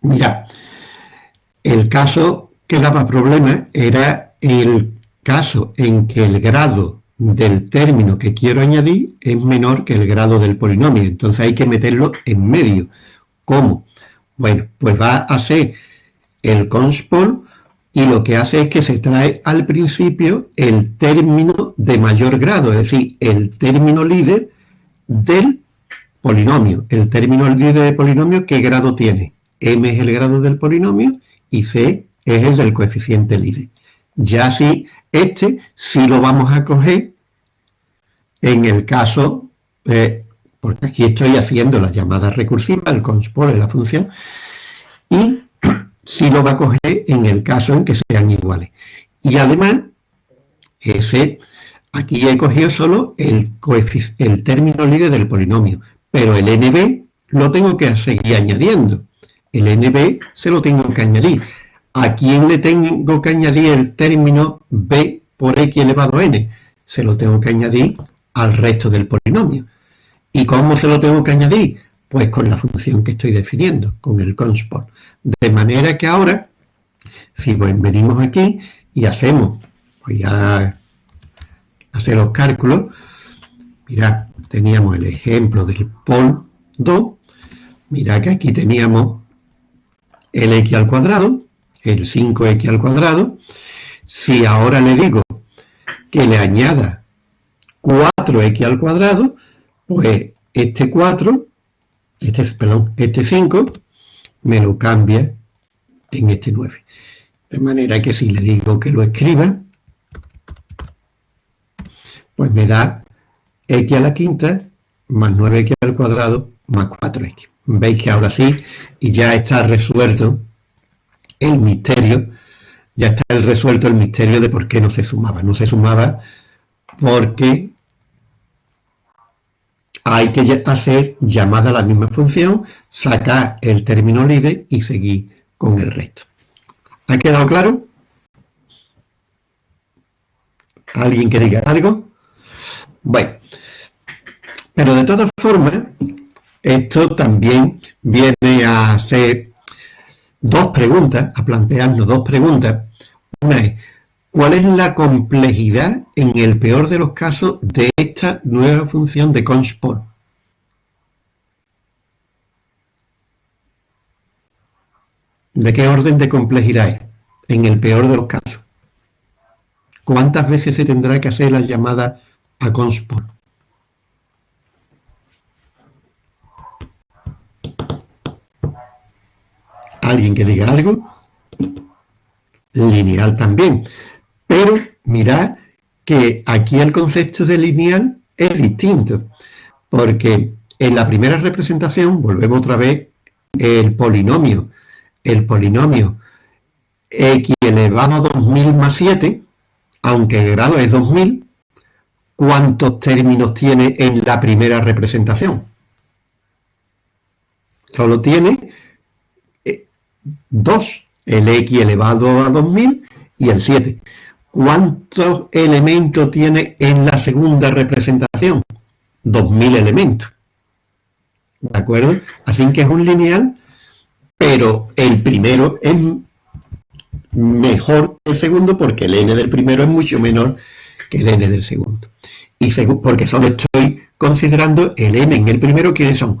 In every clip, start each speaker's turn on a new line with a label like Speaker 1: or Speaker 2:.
Speaker 1: Mira, el caso que daba problemas era el caso en que el grado del término que quiero añadir es menor que el grado del polinomio. Entonces hay que meterlo en medio. ¿Cómo? Bueno, pues va a ser el conspol y lo que hace es que se trae al principio el término de mayor grado, es decir, el término líder del polinomio. El término líder del polinomio, ¿qué grado tiene? M es el grado del polinomio y C es el del coeficiente líder. Ya así, este sí lo vamos a coger en el caso, eh, porque aquí estoy haciendo la llamada recursiva, el es la función, y sí lo va a coger en el caso en que sean iguales. Y además, ese, aquí he cogido solo el, el término líder del polinomio, pero el nb lo tengo que seguir añadiendo. El nb se lo tengo que añadir. ¿A quién le tengo que añadir el término b por x elevado a n? Se lo tengo que añadir al resto del polinomio. ¿Y cómo se lo tengo que añadir? Pues con la función que estoy definiendo, con el consport. De manera que ahora, si venimos aquí y hacemos, voy a hacer los cálculos, mirad, teníamos el ejemplo del pol 2, mirad que aquí teníamos el x al cuadrado, el 5x al cuadrado, si ahora le digo que le añada 4x al cuadrado, pues este 4, este, perdón, este 5, me lo cambia en este 9. De manera que si le digo que lo escriba, pues me da x a la quinta más 9x al cuadrado más 4x. Veis que ahora sí, y ya está resuelto el misterio, ya está resuelto el misterio de por qué no se sumaba. No se sumaba porque hay que hacer llamada a la misma función, sacar el término líder y seguir con el resto. ¿Ha quedado claro? ¿Alguien que diga algo? Bueno, pero de todas formas, esto también viene a hacer dos preguntas, a plantearnos dos preguntas. Una es, ¿Cuál es la complejidad, en el peor de los casos, de esta nueva función de consport? ¿De qué orden de complejidad es? En el peor de los casos. ¿Cuántas veces se tendrá que hacer la llamada a consport? ¿Alguien que diga algo? Lineal también. Pero mirad que aquí el concepto de lineal es distinto, porque en la primera representación, volvemos otra vez, el polinomio, el polinomio x elevado a 2000 más 7, aunque el grado es 2000, ¿cuántos términos tiene en la primera representación? Solo tiene 2, eh, el x elevado a 2000 y el 7. ¿Cuántos elementos tiene en la segunda representación? 2000 elementos. ¿De acuerdo? Así que es un lineal, pero el primero es mejor que el segundo porque el n del primero es mucho menor que el n del segundo. Y porque solo estoy considerando el n en el primero, ¿quiénes son?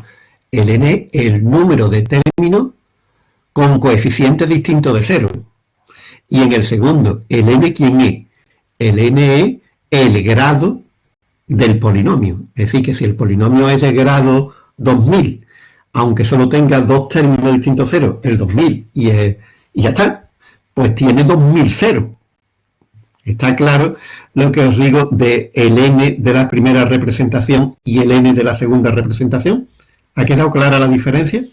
Speaker 1: El n, el número de términos con coeficientes distintos de cero. Y en el segundo, el n, ¿quién es? El n es el grado del polinomio. Es decir, que si el polinomio es de grado 2000, aunque solo tenga dos términos distintos cero, el 2000 y, y ya está, pues tiene 2000 Está claro lo que os digo de el n de la primera representación y el n de la segunda representación. ¿Ha quedado clara la diferencia?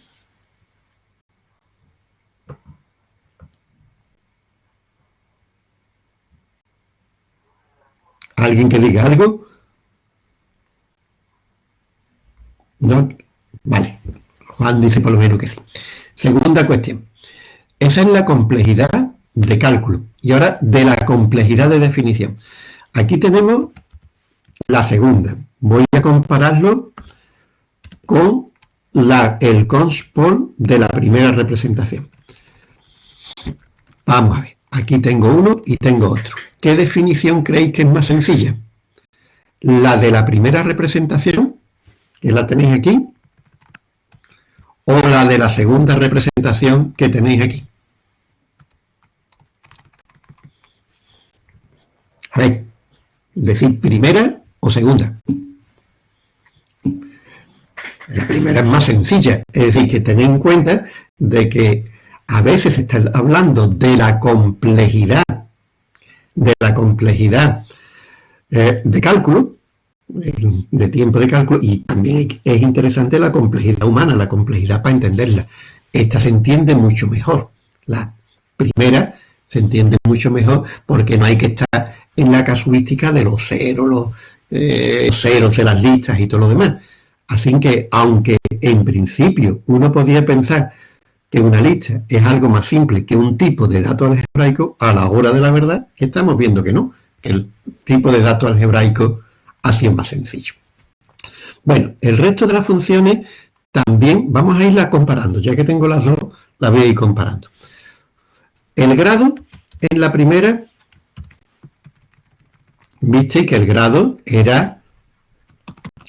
Speaker 1: ¿Alguien que diga algo? ¿No? Vale. Juan dice por lo menos que sí. Segunda cuestión. Esa es la complejidad de cálculo. Y ahora de la complejidad de definición. Aquí tenemos la segunda. Voy a compararlo con la, el conspol de la primera representación. Vamos a ver, aquí tengo uno y tengo otro. ¿Qué definición creéis que es más sencilla? ¿La de la primera representación, que la tenéis aquí? ¿O la de la segunda representación que tenéis aquí? A ver, decir primera o segunda. La primera es más sencilla, es decir, que tened en cuenta de que a veces se está hablando de la complejidad, de la complejidad eh, de cálculo, de tiempo de cálculo, y también es interesante la complejidad humana, la complejidad para entenderla. Esta se entiende mucho mejor. La primera se entiende mucho mejor porque no hay que estar en la casuística de los ceros, los, eh, los ceros de las listas y todo lo demás. Así que, aunque en principio uno podría pensar que una lista es algo más simple que un tipo de dato algebraico, a la hora de la verdad estamos viendo que no, que el tipo de dato algebraico ha sido más sencillo. Bueno, el resto de las funciones también vamos a irlas comparando, ya que tengo las dos, las voy a ir comparando. El grado en la primera, viste que el grado era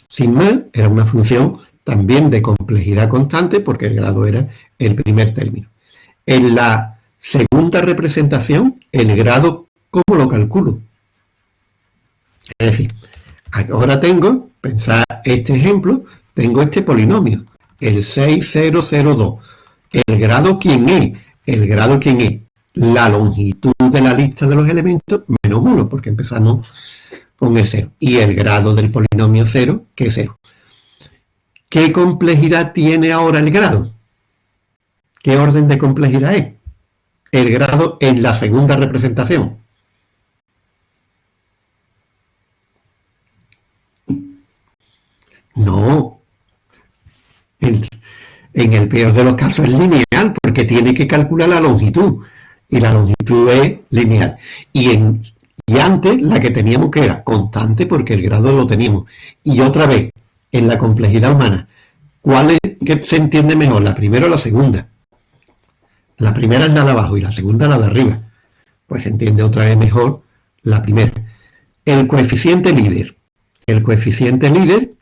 Speaker 1: sin más, era una función también de complejidad constante porque el grado era el primer término. En la segunda representación, el grado, ¿cómo lo calculo? Es decir, ahora tengo, pensar este ejemplo, tengo este polinomio, el 6002. ¿El grado quién es? El grado quién es? La longitud de la lista de los elementos menos 1, porque empezamos con el 0. Y el grado del polinomio 0, que es 0. ¿Qué complejidad tiene ahora el grado? ¿Qué orden de complejidad es? El grado en la segunda representación. No. En, el peor de los casos es lineal, porque tiene que calcular la longitud. Y la longitud es lineal. Y antes la que teníamos que era constante porque el grado lo teníamos. Y otra vez, en la complejidad humana, ¿cuál es que se entiende mejor? ¿La primera o la segunda? La primera es la de abajo y la segunda la de arriba. Pues se entiende otra vez mejor la primera. El coeficiente líder. El coeficiente líder,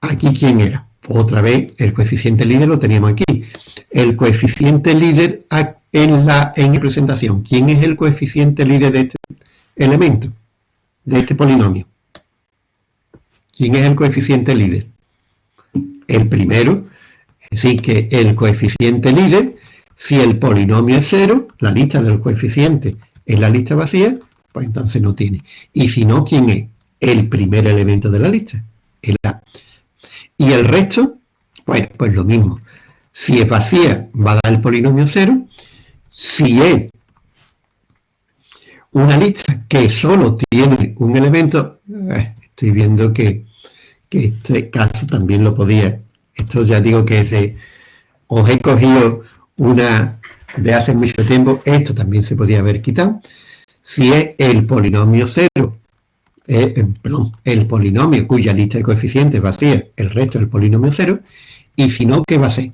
Speaker 1: aquí quién era. Otra vez, el coeficiente líder lo teníamos aquí. El coeficiente líder en la en representación. ¿Quién es el coeficiente líder de este elemento de este polinomio. ¿Quién es el coeficiente líder? El primero, decir, que el coeficiente líder, si el polinomio es cero, la lista de los coeficientes es la lista vacía, pues entonces no tiene. Y si no, ¿quién es? El primer elemento de la lista, el A. Y el resto, bueno, pues lo mismo. Si es vacía, va a dar el polinomio cero. Si es una lista que solo tiene un elemento, eh, estoy viendo que, este caso también lo podía, esto ya digo que es os he cogido una de hace mucho tiempo, esto también se podía haber quitado, si es el polinomio cero, eh, eh, perdón, el polinomio cuya lista de coeficientes vacía, el resto del polinomio cero, y si no, ¿qué va a ser?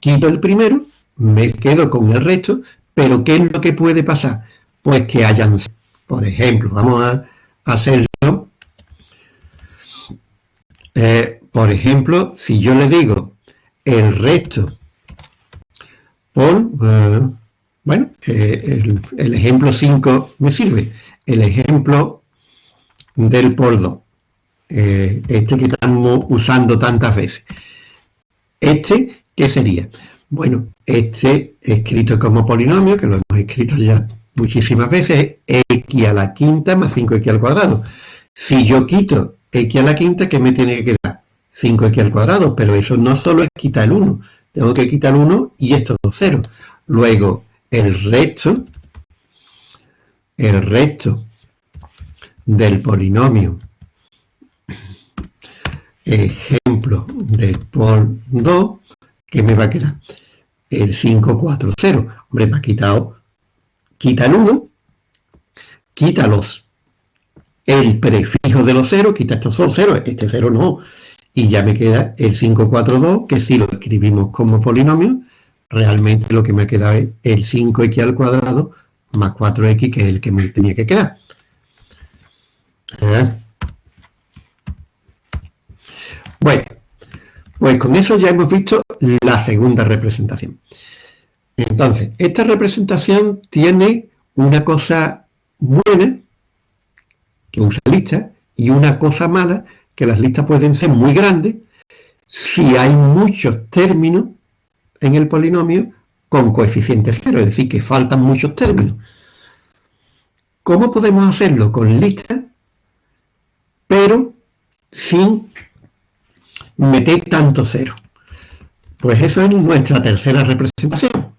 Speaker 1: Quito el primero, me quedo con el resto, pero ¿qué es lo que puede pasar? pues que hayan, por ejemplo, vamos a hacerlo, eh, por ejemplo, si yo le digo el resto por, eh, bueno, eh, el, ejemplo 5 me sirve, el ejemplo del por 2, este que estamos usando tantas veces. Este, ¿qué sería? Bueno, este escrito como polinomio, que lo hemos escrito ya muchísimas veces x a la quinta más 5x al cuadrado. Si yo quito x a la quinta, ¿qué me tiene que quedar? 5x al cuadrado, pero eso no solo es quitar el 1, tengo que quitar el 1 y estos dos ceros. Luego, el resto, el resto del polinomio, ejemplo de por 2, ¿qué me va a quedar? El 5, 4, 0. Hombre, me ha quitado quita el 1, quita los, el prefijo de los ceros, quita estos dos ceros, este cero no, Y ya me queda el 542, que si lo escribimos como polinomio, realmente lo que me ha quedado es el 5x al cuadrado más 4x, que es el que me tenía que quedar. ¿Eh? Bueno, pues con eso ya hemos visto la segunda representación. Entonces, esta representación tiene una cosa buena, que usa listas, y una cosa mala, que las listas pueden ser muy grandes si hay muchos términos en el polinomio con coeficientes cero, es decir, que faltan muchos términos. ¿Cómo podemos hacerlo? Con listas, pero sin meter tanto cero. Pues eso es nuestra tercera representación.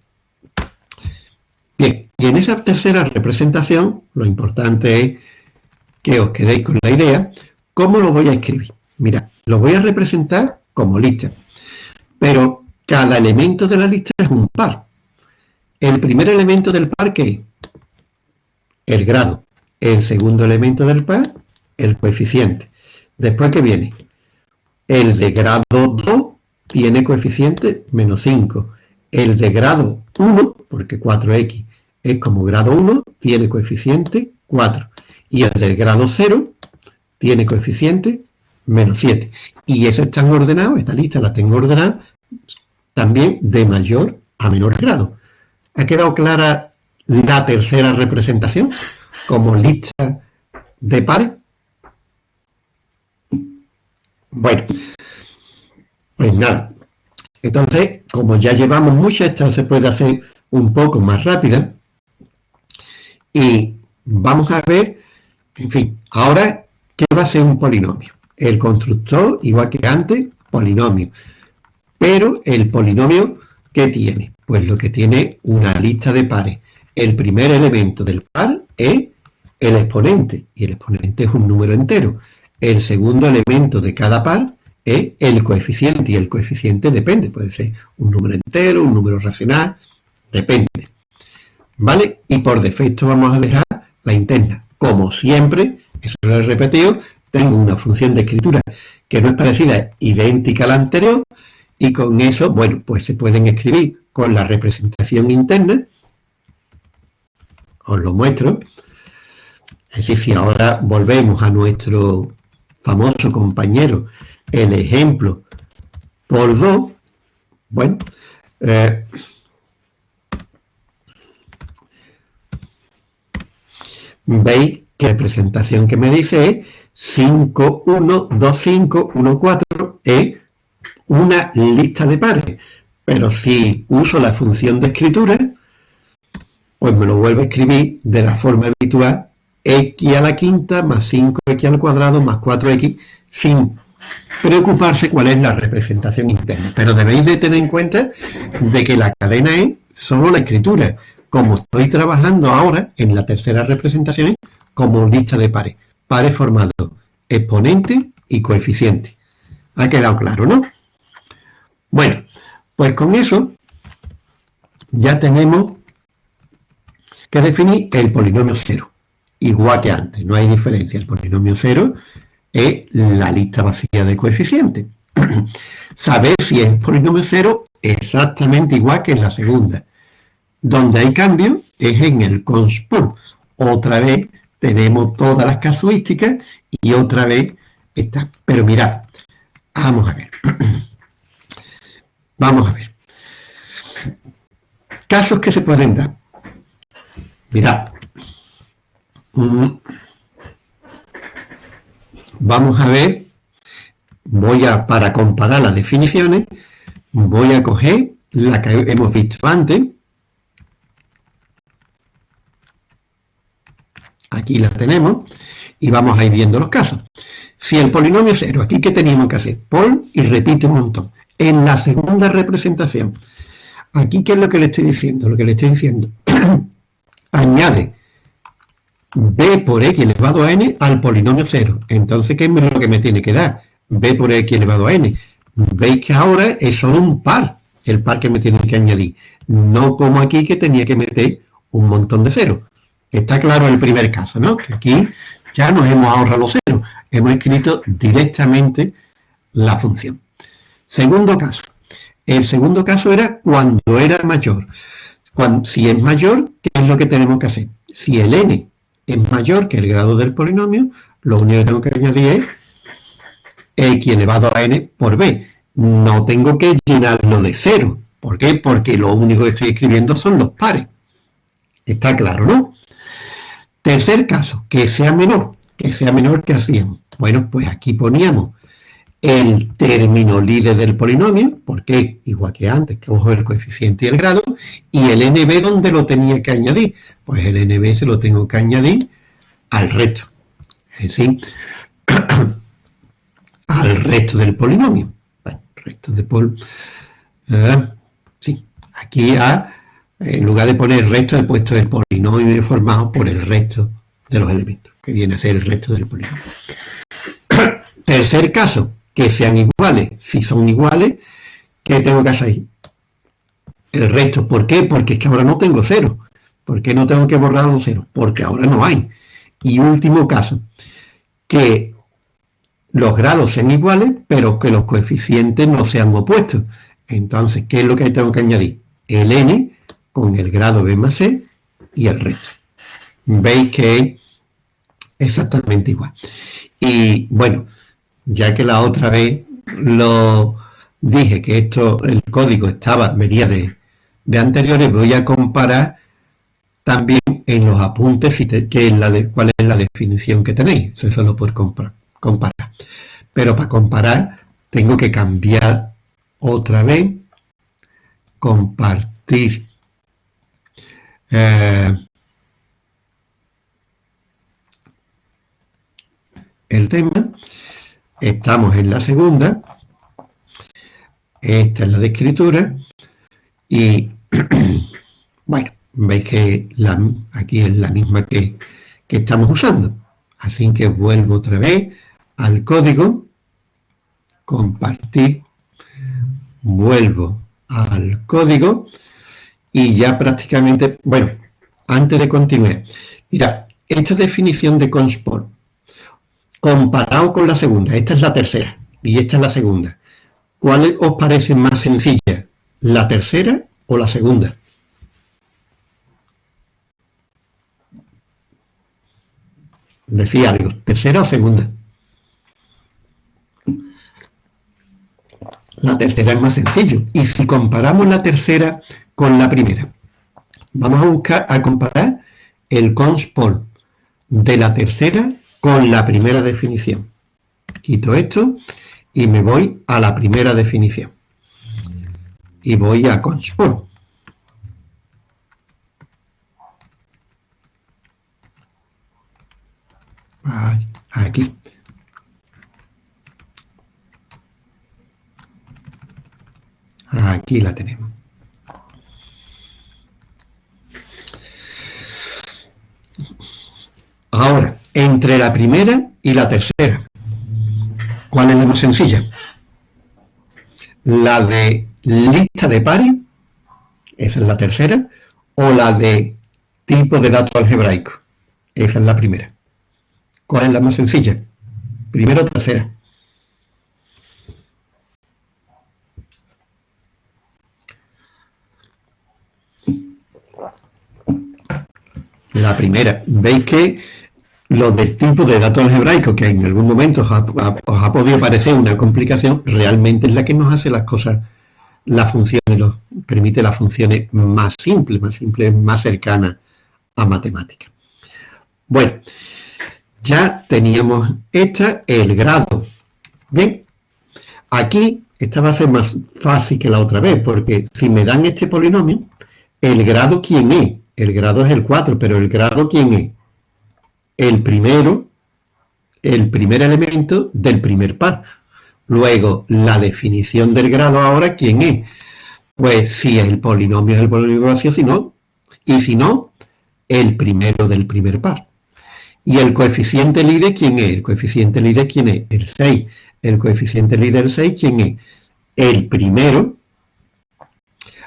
Speaker 1: Bien, y en esa tercera representación, lo importante es que os quedéis con la idea, ¿cómo lo voy a escribir? Mira, lo voy a representar como lista, pero cada elemento de la lista es un par. El primer elemento del par, ¿qué es? El grado. El segundo elemento del par, el coeficiente. Después, ¿qué viene? El de grado 2 tiene coeficiente menos 5. El de grado 1, porque 4x es como grado 1, tiene coeficiente 4. Y el del grado 0 tiene coeficiente menos 7. Y eso están ordenados, esta lista la tengo ordenada también de mayor a menor grado. ¿Ha quedado clara la tercera representación como lista de pares? Bueno, pues nada. Entonces, como ya llevamos muchas, esta se puede hacer un poco más rápida. Y vamos a ver, en fin, ahora, ¿qué va a ser un polinomio? El constructor, igual que antes, polinomio. Pero el polinomio, ¿qué tiene? Pues lo que tiene una lista de pares. El primer elemento del par es el exponente, y el exponente es un número entero. El segundo elemento de cada par es el coeficiente, y el coeficiente depende, puede ser un número entero, un número racional, depende. ¿Vale? Y por defecto vamos a dejar la interna. Como siempre, eso lo he repetido, tengo una función de escritura que no es parecida, idéntica a la anterior, y con eso, bueno, pues se pueden escribir con la representación interna, os lo muestro, es decir, si ahora volvemos a nuestro famoso compañero, el ejemplo por dos, bueno, eh, veis que la presentación que me dice es 5, 1, 2, 5, 1, 4, es una lista de pares. Pero si uso la función de escritura, pues me lo vuelvo a escribir de la forma habitual x a la quinta más 5x al cuadrado más 4x sin preocuparse cuál es la representación interna. Pero debéis de tener en cuenta de que la cadena es solo la escritura. Como estoy trabajando ahora en la tercera representación como lista de pares. Pares formados exponente y coeficiente. Ha quedado claro, ¿no? Bueno, pues con eso ya tenemos que definir el polinomio cero igual que antes, no hay diferencia. El polinomio cero es la lista vacía de coeficientes. Saber si es polinomio cero exactamente igual que en la segunda. Donde hay cambio es en el conspur. Otra vez tenemos todas las casuísticas y otra vez está. Pero mirad, vamos a ver. vamos a ver. Casos que se pueden dar. Mirad, Vamos a ver, voy a, para comparar las definiciones, voy a coger la que hemos visto antes. Aquí la tenemos y vamos a ir viendo los casos. Si el polinomio es cero, aquí que teníamos que hacer? Pon y repite un montón. En la segunda representación, aquí ¿qué es lo que le estoy diciendo? Lo que le estoy diciendo, añade b por x elevado a n al polinomio 0. Entonces, ¿qué es lo que me tiene que dar? b por x elevado a n. Veis que ahora es solo un par, el par que me tiene que añadir. No como aquí que tenía que meter un montón de ceros. Está claro el primer caso, ¿no? Aquí ya nos hemos ahorrado los ceros. Hemos escrito directamente la función. Segundo caso. El segundo caso era cuando era mayor. Si es mayor, ¿qué es lo que tenemos que hacer? Si el n es mayor que el grado del polinomio, lo único que tengo que añadir es x elevado a n por b. No tengo que llenarlo de cero. ¿Por qué? Porque lo único que estoy escribiendo son los pares. Está claro, ¿no? Tercer caso, que sea menor. Que sea menor que hacíamos. Bueno, pues aquí poníamos el término líder del polinomio, porque igual que antes, que cojo el coeficiente y el grado, y el nb donde lo tenía que añadir. Pues el nb se lo tengo que añadir al resto. Es decir, al resto del polinomio. Bueno, resto de pol... Eh, sí, aquí ha, en lugar de poner el resto, he puesto el polinomio formado por el resto de los elementos, que viene a ser el resto del polinomio. Tercer caso, que sean iguales. Si son iguales, ¿qué tengo que hacer? El resto. ¿Por qué? Porque es que ahora no tengo cero. ¿Por qué no tengo que borrar los ceros? Porque ahora no hay. Y último caso, que los grados sean iguales, pero que los coeficientes no sean opuestos. Entonces, ¿qué es lo que tengo que añadir? El n con el grado b más c y el resto. Veis que es exactamente igual. Y bueno, ya que la otra vez lo dije que esto, el código estaba, venía de, anteriores, voy a comparar también en los apuntes si que la de, cuál es la definición que tenéis. Eso es solo por comparar. Pero para comparar tengo que cambiar otra vez, compartir eh, el tema Estamos en la segunda. Esta es la de escritura. Y, bueno, veis que aquí es la misma que, que estamos usando. Así que vuelvo otra vez al código. Compartir. Vuelvo al código. Y ya prácticamente, bueno, antes de continuar. Mira, esta definición de consport comparado con la segunda. Esta es la tercera y esta es la segunda. ¿Cuál os parece más sencilla? ¿La tercera o la segunda? Decía algo, ¿tercera o segunda? La tercera es más sencillo. Y si comparamos la tercera con la primera, vamos a buscar a comparar el conspol de la tercera con la primera definición. Quito esto y me voy a la primera definición. Y voy a Consport. Aquí. Aquí la tenemos. Ahora, entre la primera y la tercera. ¿Cuál es la más sencilla? La de lista de pares, esa es la tercera, o la de tipo de dato algebraico, esa es la primera. ¿Cuál es la más sencilla? Primera o tercera. La primera. ¿Veis que lo del tipo de datos algebraicos, que en algún momento os ha, podido parecer una complicación, realmente es la que nos hace las cosas, las funciones, nos permite las funciones más simples, más simples, más cercanas a matemáticas. Bueno, ya teníamos esta, el grado. Bien, aquí esta va a ser más fácil que la otra vez, porque si me dan este polinomio, el grado ¿quién es? El grado es el 4, pero el grado ¿quién es? El primero, el primer elemento del primer par. Luego, la definición del grado ahora, ¿quién es? Pues si el polinomio es el polinomio vacío, si no, y si no, el primero del primer par. Y el coeficiente líder, ¿quién es? El coeficiente líder, ¿quién es? El 6. El coeficiente líder 6, ¿quién es? El primero,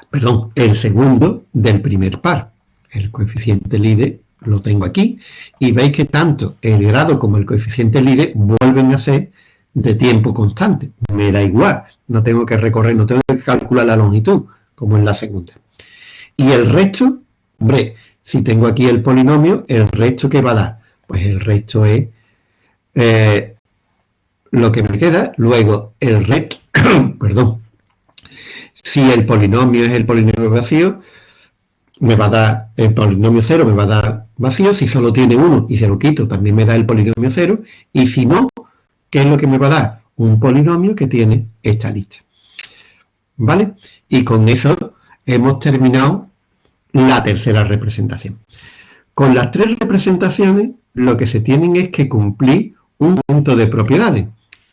Speaker 1: perdón, el segundo del primer par. El coeficiente líder lo tengo aquí, y veis que tanto el grado como el coeficiente líder vuelven a ser de tiempo constante. Me da igual, no tengo que recorrer, no tengo que calcular la longitud, como en la segunda. Y el resto, hombre, si tengo aquí el polinomio, ¿el resto qué va a dar? Pues el resto es eh, lo que me queda. Luego, el resto, perdón, si el polinomio es el polinomio vacío, me va a dar el polinomio cero, me va a dar vacío. Si solo tiene uno y se lo quito, también me da el polinomio cero. Y si no, ¿qué es lo que me va a dar? Un polinomio que tiene esta lista. ¿Vale? Y con eso hemos terminado la tercera representación. Con las tres representaciones, lo que se tienen es que cumplir un punto de propiedades.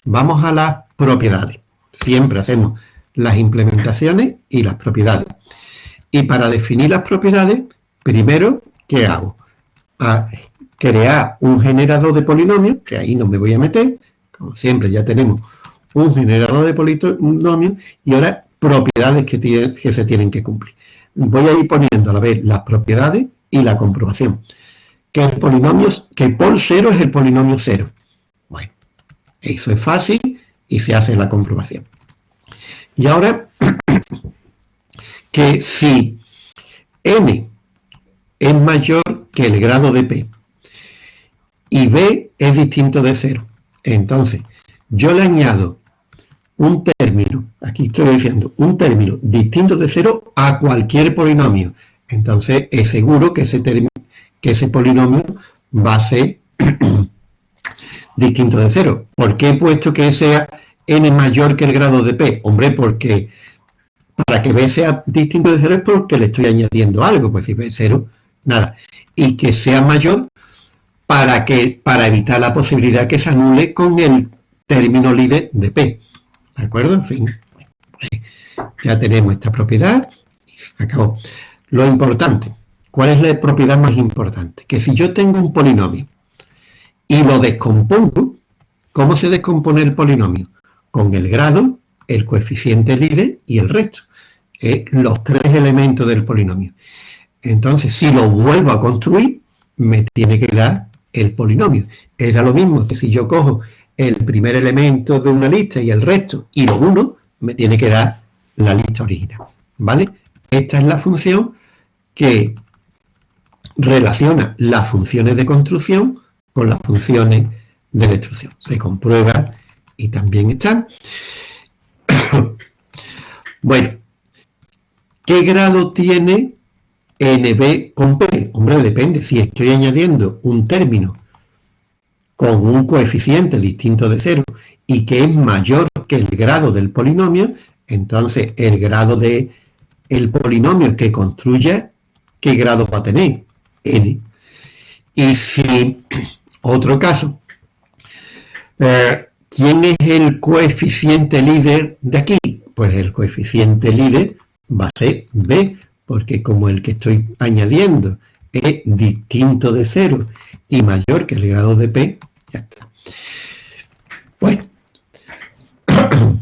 Speaker 1: Vamos a las propiedades. Siempre hacemos las implementaciones y las propiedades. Y para definir las propiedades, primero, ¿qué hago? Crear un generador de polinomios, que ahí no me voy a meter, como siempre ya tenemos un generador de polinomios, y ahora propiedades que, que se tienen que cumplir. Voy a ir poniendo a la vez las propiedades y la comprobación. Que el polinomio, que por cero es el polinomio cero. Bueno, eso es fácil y se hace la comprobación. Y ahora, que si n es mayor que el grado de p y b es distinto de cero, entonces yo le añado un término, aquí estoy diciendo, un término distinto de cero a cualquier polinomio, entonces es seguro que ese, que ese polinomio va a ser distinto de cero. ¿Por qué he puesto que sea n mayor que el grado de p? Hombre, porque para que b sea distinto de cero es porque le estoy añadiendo algo, pues si b es cero, nada. Y que sea mayor para, que, para evitar la posibilidad que se anule con el término líder de p. ¿De acuerdo? En fin, ya tenemos esta propiedad y se acabó. Lo importante, ¿cuál es la propiedad más importante? Que si yo tengo un polinomio y lo descompongo, ¿cómo se descompone el polinomio? Con el grado, el coeficiente líder y el resto. Los tres elementos del polinomio. Entonces, si lo vuelvo a construir, me tiene que dar el polinomio. Era lo mismo que si yo cojo el primer elemento de una lista y el resto y lo uno, me tiene que dar la lista original. ¿Vale? Esta es la función que relaciona las funciones de construcción con las funciones de destrucción. Se comprueba y también está. bueno, ¿qué grado tiene NB con P? Hombre, depende. Si estoy añadiendo un término con un coeficiente distinto de cero y que es mayor que el grado del polinomio, entonces el grado de el polinomio que construye ¿qué grado va a tener? n. Y si, otro caso, eh, ¿quién es el coeficiente líder de aquí? Pues el coeficiente líder va a ser b, porque como el que estoy añadiendo es distinto de cero y mayor que el grado de p, ya está. Bueno.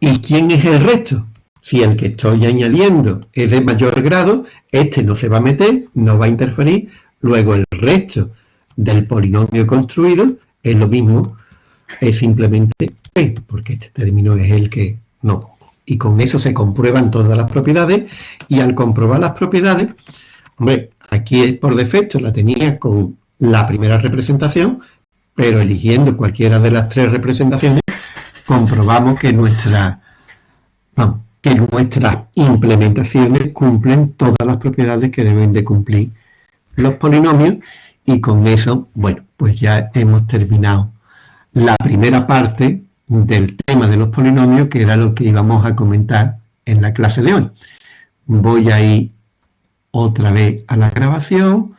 Speaker 1: ¿Y quién es el resto? Si el que estoy añadiendo es de mayor grado, este no se va a meter, no va a interferir, luego el resto del polinomio construido es lo mismo, es simplemente P, porque este término es el que no. Y con eso se comprueban todas las propiedades, y al comprobar las propiedades, hombre, aquí por defecto la tenía con la primera representación, pero eligiendo cualquiera de las tres representaciones, comprobamos que nuestra, que nuestras implementaciones cumplen todas las propiedades que deben de cumplir los polinomios y con eso, bueno, pues ya hemos terminado la primera parte del tema de los polinomios que era lo que íbamos a comentar en la clase de hoy. Voy a ir otra vez a la grabación